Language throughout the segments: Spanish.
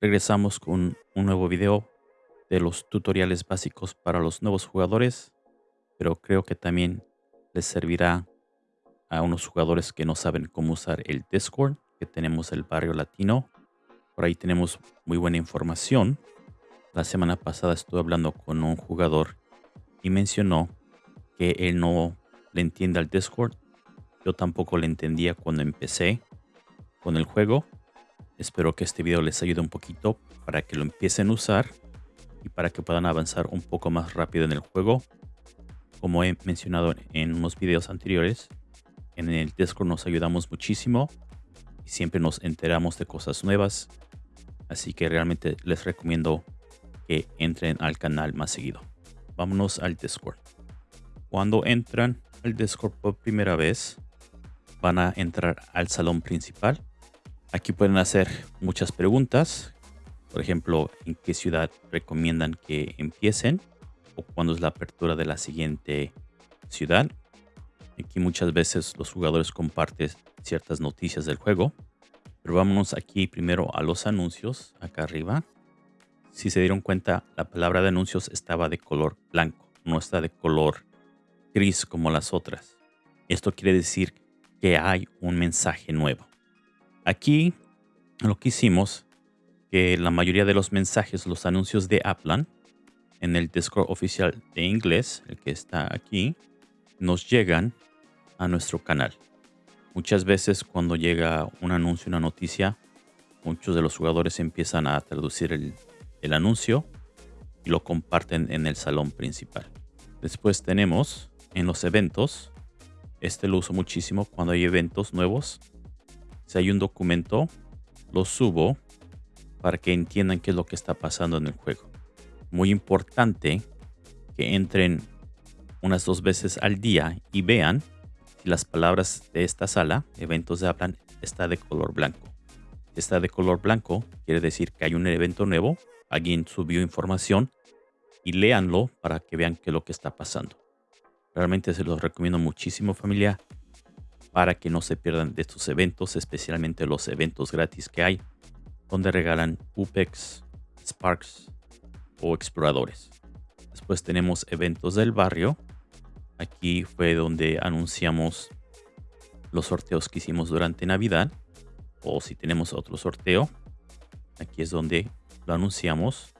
regresamos con un nuevo video de los tutoriales básicos para los nuevos jugadores, pero creo que también les servirá a unos jugadores que no saben cómo usar el Discord, que tenemos el barrio latino. Por ahí tenemos muy buena información. La semana pasada estuve hablando con un jugador y mencionó que él no le entiende al Discord. Yo tampoco le entendía cuando empecé con el juego Espero que este video les ayude un poquito para que lo empiecen a usar y para que puedan avanzar un poco más rápido en el juego. Como he mencionado en unos videos anteriores, en el Discord nos ayudamos muchísimo y siempre nos enteramos de cosas nuevas. Así que realmente les recomiendo que entren al canal más seguido. Vámonos al Discord. Cuando entran al Discord por primera vez, van a entrar al salón principal Aquí pueden hacer muchas preguntas. Por ejemplo, en qué ciudad recomiendan que empiecen o cuándo es la apertura de la siguiente ciudad. Aquí muchas veces los jugadores comparten ciertas noticias del juego. Pero vámonos aquí primero a los anuncios, acá arriba. Si se dieron cuenta, la palabra de anuncios estaba de color blanco, no está de color gris como las otras. Esto quiere decir que hay un mensaje nuevo. Aquí lo que hicimos, que la mayoría de los mensajes, los anuncios de Aplan, en el Discord oficial de inglés, el que está aquí, nos llegan a nuestro canal. Muchas veces cuando llega un anuncio, una noticia, muchos de los jugadores empiezan a traducir el, el anuncio y lo comparten en el salón principal. Después tenemos en los eventos, este lo uso muchísimo cuando hay eventos nuevos si hay un documento, lo subo para que entiendan qué es lo que está pasando en el juego. Muy importante que entren unas dos veces al día y vean si las palabras de esta sala, eventos de hablan, está de color blanco. Si está de color blanco, quiere decir que hay un evento nuevo, alguien subió información y léanlo para que vean qué es lo que está pasando. Realmente se los recomiendo muchísimo familia para que no se pierdan de estos eventos, especialmente los eventos gratis que hay, donde regalan UPEX, Sparks o exploradores. Después tenemos eventos del barrio. Aquí fue donde anunciamos los sorteos que hicimos durante Navidad. O si tenemos otro sorteo, aquí es donde lo anunciamos.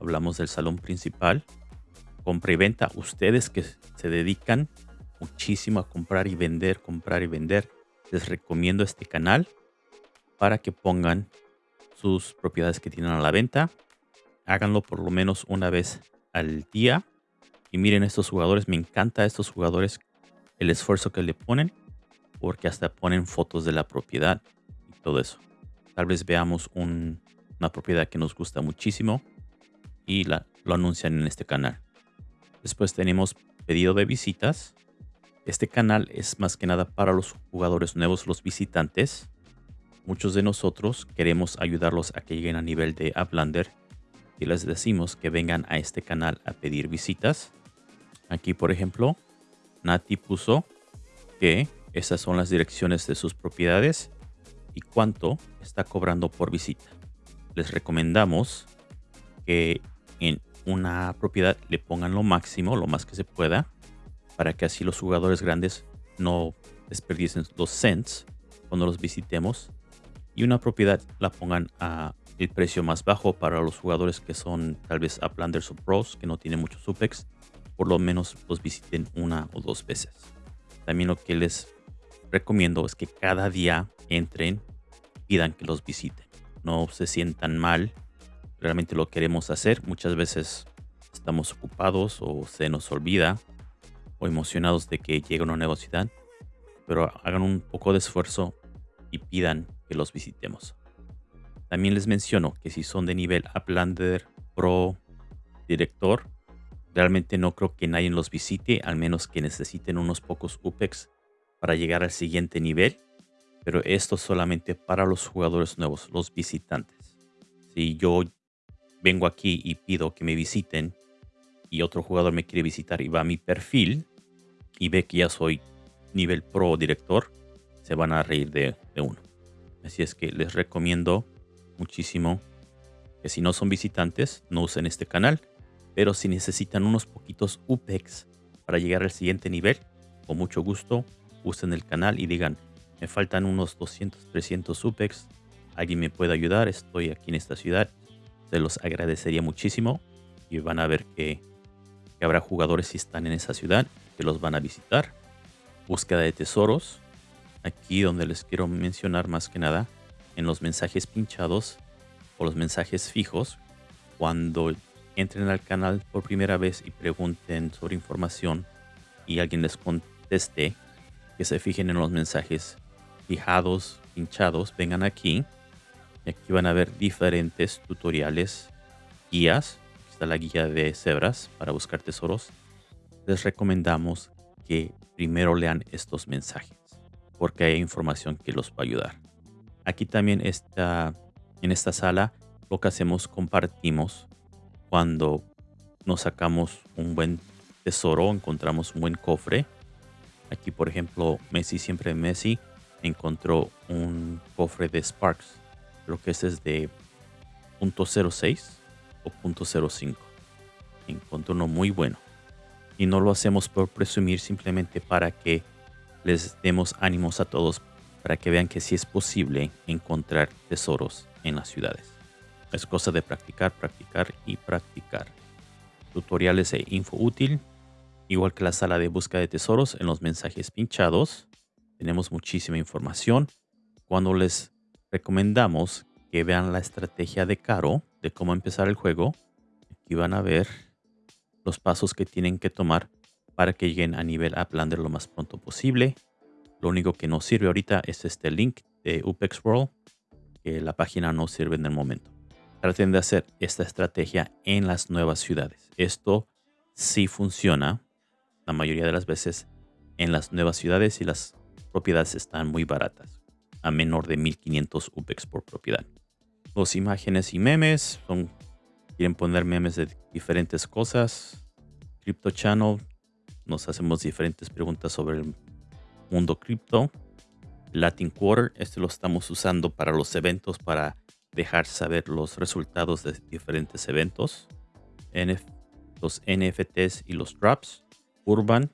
Hablamos del salón principal. Compra y venta. Ustedes que se dedican muchísimo a comprar y vender, comprar y vender. Les recomiendo este canal para que pongan sus propiedades que tienen a la venta. Háganlo por lo menos una vez al día. Y miren estos jugadores, me encanta estos jugadores, el esfuerzo que le ponen, porque hasta ponen fotos de la propiedad y todo eso. Tal vez veamos una propiedad que nos gusta muchísimo y la, lo anuncian en este canal. Después tenemos pedido de visitas. Este canal es más que nada para los jugadores nuevos, los visitantes. Muchos de nosotros queremos ayudarlos a que lleguen a nivel de Uplander y les decimos que vengan a este canal a pedir visitas. Aquí, por ejemplo, Nati puso que esas son las direcciones de sus propiedades y cuánto está cobrando por visita. Les recomendamos que en una propiedad le pongan lo máximo, lo más que se pueda, para que así los jugadores grandes no desperdicien los cents cuando los visitemos y una propiedad la pongan a el precio más bajo para los jugadores que son tal vez Uplanders o Pros que no tienen muchos UPEX por lo menos los visiten una o dos veces. También lo que les recomiendo es que cada día entren pidan que los visiten. No se sientan mal realmente lo queremos hacer. Muchas veces estamos ocupados o se nos olvida o emocionados de que llegue una nueva ciudad, pero hagan un poco de esfuerzo y pidan que los visitemos. También les menciono que si son de nivel Uplander Pro Director, realmente no creo que nadie los visite, al menos que necesiten unos pocos UPEX para llegar al siguiente nivel, pero esto solamente para los jugadores nuevos, los visitantes. Si yo vengo aquí y pido que me visiten y otro jugador me quiere visitar y va a mi perfil, y ve que ya soy nivel pro director, se van a reír de, uno. Así es que les recomiendo muchísimo que si no son visitantes, no usen este canal. Pero si necesitan unos poquitos UPEX para llegar al siguiente nivel, con mucho gusto usen el canal y digan, me faltan unos 200, 300 UPEX, alguien me puede ayudar, estoy aquí en esta ciudad, se los agradecería muchísimo y van a ver que, que habrá jugadores si están en esa ciudad que los van a visitar. Búsqueda de tesoros, aquí donde les quiero mencionar más que nada, en los mensajes pinchados o los mensajes fijos, cuando entren al canal por primera vez y pregunten sobre información y alguien les conteste, que se fijen en los mensajes fijados, pinchados, vengan aquí. Y aquí van a ver diferentes tutoriales, guías. Aquí está la guía de cebras para buscar tesoros. Les recomendamos que primero lean estos mensajes porque hay información que los va a ayudar. Aquí también está, en esta sala, lo que hacemos, compartimos cuando nos sacamos un buen tesoro, encontramos un buen cofre. Aquí, por ejemplo, Messi, siempre Messi, encontró un cofre de Sparks. Creo que ese es de .06 o .05. Encontró uno muy bueno. Y no lo hacemos por presumir, simplemente para que les demos ánimos a todos para que vean que sí es posible encontrar tesoros en las ciudades. Es cosa de practicar, practicar y practicar. Tutoriales e info útil, igual que la sala de búsqueda de tesoros en los mensajes pinchados. Tenemos muchísima información. Cuando les recomendamos que vean la estrategia de Caro de cómo empezar el juego, aquí van a ver los pasos que tienen que tomar para que lleguen a nivel Uplander lo más pronto posible. Lo único que nos sirve ahorita es este link de UPEX World, que la página no sirve en el momento. Traten de hacer esta estrategia en las nuevas ciudades. Esto sí funciona la mayoría de las veces en las nuevas ciudades y las propiedades están muy baratas, a menor de 1500 UPEX por propiedad. Los imágenes y memes son, quieren poner memes de diferentes cosas. Crypto Channel nos hacemos diferentes preguntas sobre el mundo cripto. Latin Quarter, este lo estamos usando para los eventos, para dejar saber los resultados de diferentes eventos. los NFTs y los drops. Urban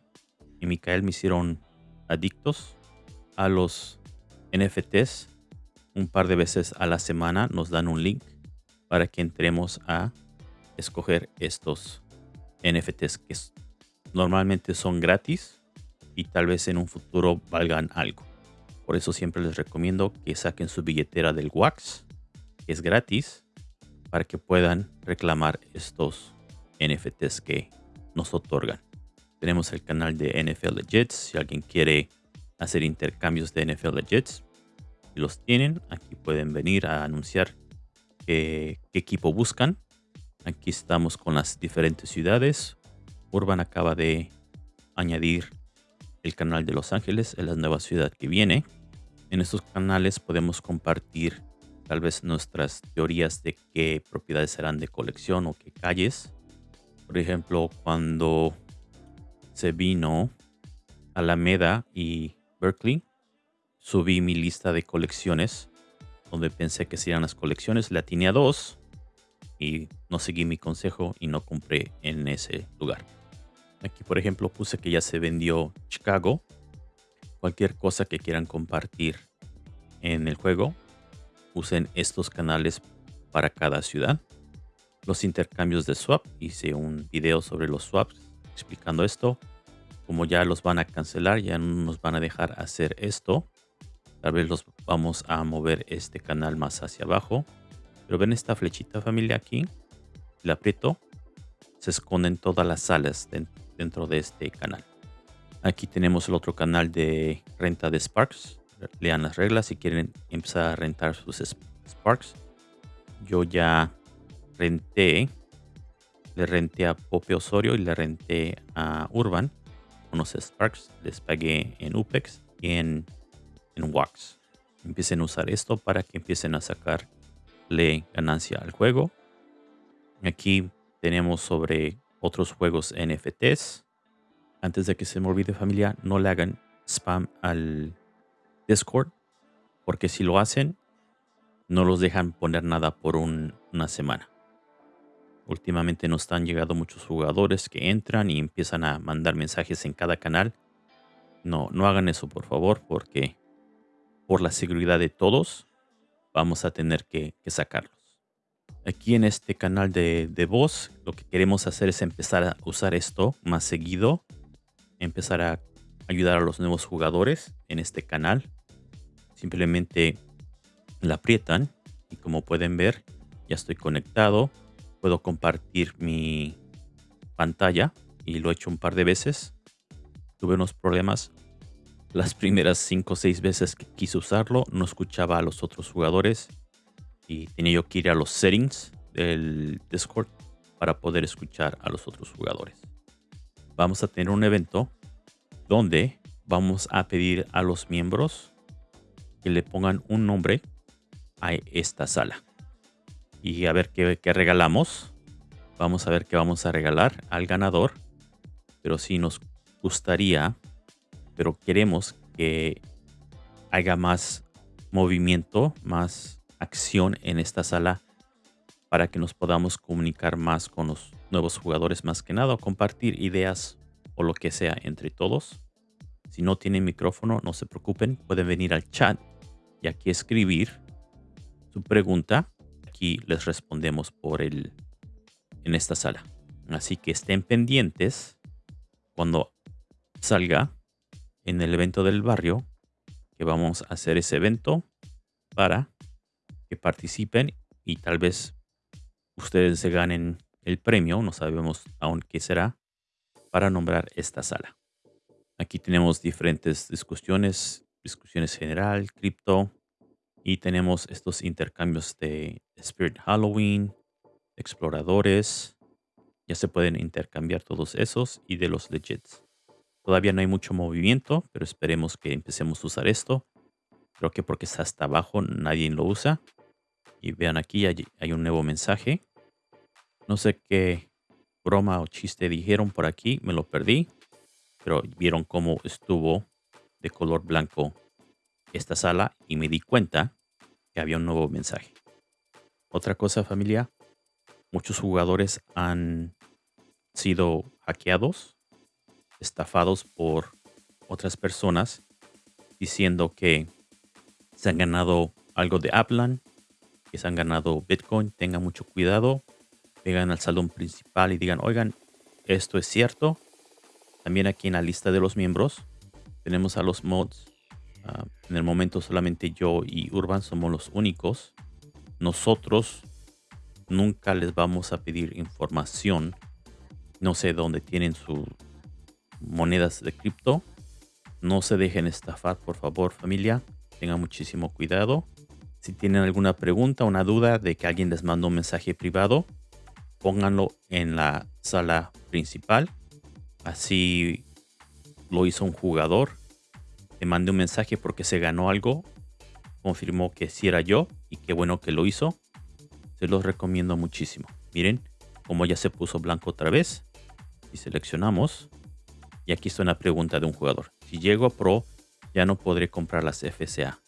y Micael me hicieron adictos a los NFTs. Un par de veces a la semana nos dan un link para que entremos a escoger estos NFTs que normalmente son gratis y tal vez en un futuro valgan algo. Por eso siempre les recomiendo que saquen su billetera del Wax, que es gratis, para que puedan reclamar estos NFTs que nos otorgan. Tenemos el canal de NFL Legits, si alguien quiere hacer intercambios de NFL Legits, los tienen, aquí pueden venir a anunciar qué, qué equipo buscan. Aquí estamos con las diferentes ciudades Urban acaba de añadir el canal de Los Ángeles en la nueva ciudad que viene. En estos canales podemos compartir tal vez nuestras teorías de qué propiedades serán de colección o qué calles. Por ejemplo, cuando se vino Alameda y Berkeley, subí mi lista de colecciones donde pensé que serían las colecciones. La tenía dos y no seguí mi consejo y no compré en ese lugar. Aquí, por ejemplo, puse que ya se vendió Chicago. Cualquier cosa que quieran compartir en el juego, usen estos canales para cada ciudad. Los intercambios de swap, hice un video sobre los swaps explicando esto. Como ya los van a cancelar, ya no nos van a dejar hacer esto. Tal vez los vamos a mover este canal más hacia abajo. Pero ven esta flechita familia aquí. La aprieto. Se esconden todas las salas dentro de este canal. Aquí tenemos el otro canal de renta de Sparks. Lean las reglas si quieren empezar a rentar sus Sparks. Yo ya renté, le renté a Pope Osorio y le renté a Urban unos Sparks. Les pagué en UPEX y en, en Wax. Empiecen a usar esto para que empiecen a sacarle ganancia al juego. Aquí tenemos sobre otros juegos NFTs. Antes de que se me olvide familia, no le hagan spam al Discord, porque si lo hacen, no los dejan poner nada por una semana. Últimamente nos están llegando muchos jugadores que entran y empiezan a mandar mensajes en cada canal. No, no hagan eso por favor porque por la seguridad de todos vamos a tener que, sacarlos. Aquí en este canal de, de voz lo que queremos hacer es empezar a usar esto más seguido. Empezar a ayudar a los nuevos jugadores en este canal. Simplemente la aprietan y como pueden ver ya estoy conectado. Puedo compartir mi pantalla y lo he hecho un par de veces. Tuve unos problemas. Las primeras 5 o 6 veces que quise usarlo no escuchaba a los otros jugadores y tenía yo que ir a los settings del Discord para poder escuchar a los otros jugadores. Vamos a tener un evento donde vamos a pedir a los miembros que le pongan un nombre a esta sala. Y a ver qué, regalamos. Vamos a ver qué vamos a regalar al ganador. Pero si nos gustaría, pero queremos que haya más movimiento, más acción en esta sala para que nos podamos comunicar más con los nuevos jugadores más que nada compartir ideas o lo que sea entre todos. Si no tienen micrófono, no se preocupen, pueden venir al chat y aquí escribir su pregunta. Aquí les respondemos por el en esta sala. Así que estén pendientes cuando salga en el evento del barrio que vamos a hacer ese evento para que participen y tal vez ustedes se ganen el premio, no sabemos aún qué será, para nombrar esta sala. Aquí tenemos diferentes discusiones, discusiones general, cripto, y tenemos estos intercambios de Spirit Halloween, exploradores. Ya se pueden intercambiar todos esos y de los legits. Todavía no hay mucho movimiento, pero esperemos que empecemos a usar esto. Creo que porque está hasta abajo nadie lo usa. Y vean aquí hay un nuevo mensaje. No sé qué broma o chiste dijeron por aquí, me lo perdí. Pero vieron cómo estuvo de color blanco esta sala y me di cuenta que había un nuevo mensaje. Otra cosa familia, muchos jugadores han sido hackeados, estafados por otras personas diciendo que se han ganado algo de Aplan, que se han ganado Bitcoin, tengan mucho cuidado, vengan al salón principal y digan, oigan, esto es cierto. También aquí en la lista de los miembros tenemos a los mods. Ah, en el momento solamente yo y Urban somos los únicos. Nosotros nunca les vamos a pedir información. No sé dónde tienen sus monedas de cripto. No se dejen estafar, por favor, familia. Tengan muchísimo cuidado. Si tienen alguna pregunta, una duda de que alguien les mandó un mensaje privado, pónganlo en la sala principal. Así lo hizo un jugador. Le mandé un mensaje porque se ganó algo. Confirmó que sí era yo y qué bueno que lo hizo. Se los recomiendo muchísimo. Miren como ya se puso blanco otra vez. Y seleccionamos. Y aquí está una pregunta de un jugador. Si llego a Pro, ya no podré comprar las FCA.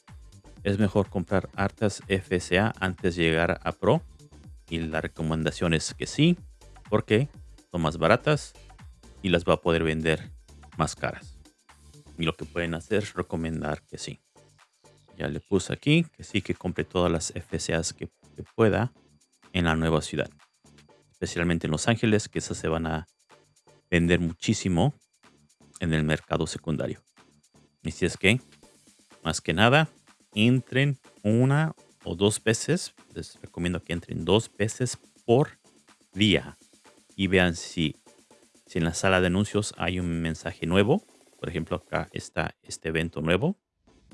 Es mejor comprar hartas FCA antes de llegar a Pro. Y la recomendación es que sí, porque son más baratas y las va a poder vender más caras. Y lo que pueden hacer es recomendar que sí. Ya le puse aquí que sí que compre todas las FCAs que, que pueda en la nueva ciudad. Especialmente en Los Ángeles, que esas se van a vender muchísimo en el mercado secundario. Y si es que, más que nada, entren una o dos veces. Les recomiendo que entren dos veces por día y vean si, si en la sala de anuncios hay un mensaje nuevo. Por ejemplo, acá está este evento nuevo.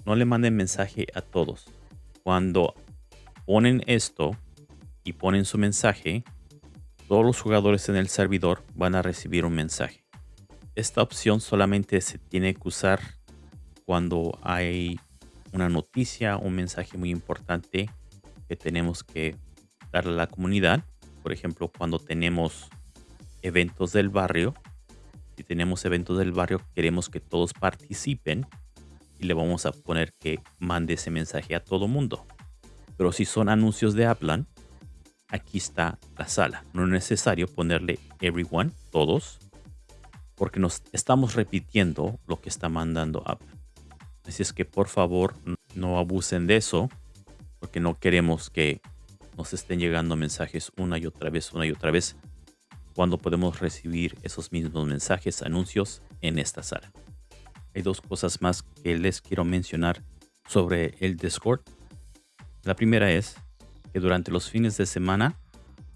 No le manden mensaje a todos. Cuando ponen esto y ponen su mensaje, todos los jugadores en el servidor van a recibir un mensaje. Esta opción solamente se tiene que usar cuando hay una noticia, un mensaje muy importante que tenemos que darle a la comunidad. Por ejemplo, cuando tenemos eventos del barrio, si tenemos eventos del barrio, queremos que todos participen y le vamos a poner que mande ese mensaje a todo mundo. Pero si son anuncios de Aplan, aquí está la sala. No es necesario ponerle everyone, todos, porque nos estamos repitiendo lo que está mandando Apple. Así es que por favor no abusen de eso, porque no queremos que nos estén llegando mensajes una y otra vez, una y otra vez, cuando podemos recibir esos mismos mensajes, anuncios en esta sala. Hay dos cosas más que les quiero mencionar sobre el Discord. La primera es que durante los fines de semana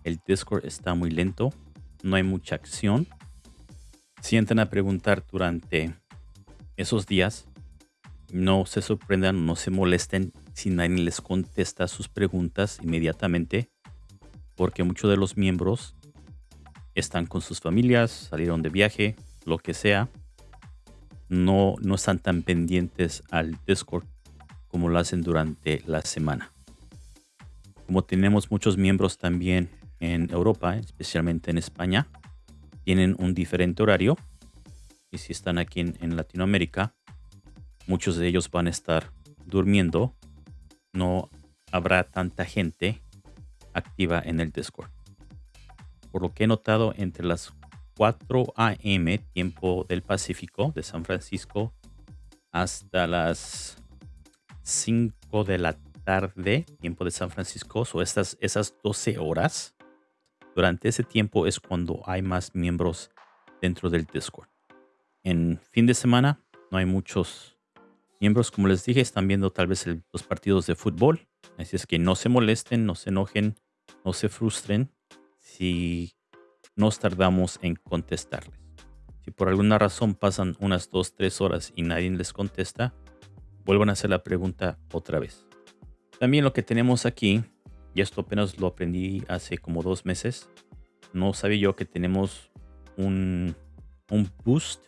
el Discord está muy lento, no hay mucha acción. Si entran a preguntar durante esos días, no se sorprendan, no se molesten si nadie les contesta sus preguntas inmediatamente, porque muchos de los miembros están con sus familias, salieron de viaje, lo que sea. No, no están tan pendientes al Discord como lo hacen durante la semana. Como tenemos muchos miembros también en Europa, especialmente en España, tienen un diferente horario. Y si están aquí en, Latinoamérica, muchos de ellos van a estar durmiendo no habrá tanta gente activa en el Discord. Por lo que he notado entre las 4 a.m. tiempo del Pacífico de San Francisco hasta las 5 de la tarde tiempo de San Francisco o estas esas 12 horas durante ese tiempo es cuando hay más miembros dentro del Discord. En fin de semana no hay muchos miembros, como les dije, están viendo tal vez los partidos de fútbol. Así es que no se molesten, no se enojen, no se frustren si nos tardamos en contestarles. Si por alguna razón pasan unas dos, tres horas y nadie les contesta, vuelvan a hacer la pregunta otra vez. También lo que tenemos aquí, y esto apenas lo aprendí hace como dos meses, no sabía yo que tenemos un, un boost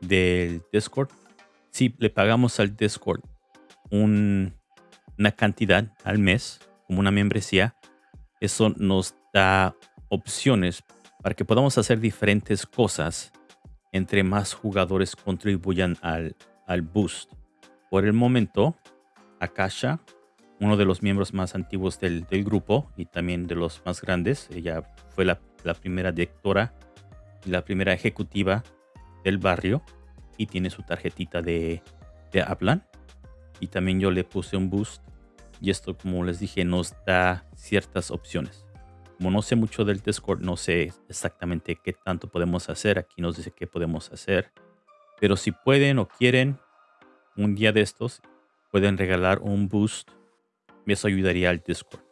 del Discord. Si le pagamos al Discord una cantidad al mes, como una membresía, eso nos da opciones para que podamos hacer diferentes cosas entre más jugadores contribuyan al, al boost. Por el momento, Akasha, uno de los miembros más antiguos del, grupo y también de los más grandes, ella fue la, la primera directora y la primera ejecutiva del barrio, y tiene su tarjetita de, de Aplan. Y también yo le puse un boost. Y esto, como les dije, nos da ciertas opciones. Como no sé mucho del Discord, no sé exactamente qué tanto podemos hacer. Aquí nos dice qué podemos hacer. Pero si pueden o quieren, un día de estos, pueden regalar un boost. Eso ayudaría al Discord.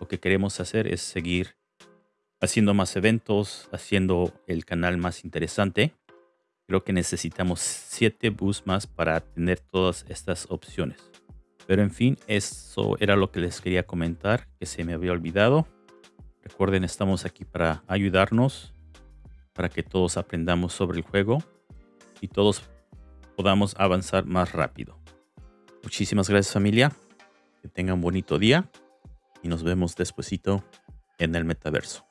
Lo que queremos hacer es seguir haciendo más eventos, haciendo el canal más interesante creo que necesitamos 7 bus más para tener todas estas opciones. Pero en fin, eso era lo que les quería comentar, que se me había olvidado. Recuerden, estamos aquí para ayudarnos, para que todos aprendamos sobre el juego y todos podamos avanzar más rápido. Muchísimas gracias familia, que tengan bonito día y nos vemos despuesito en el metaverso.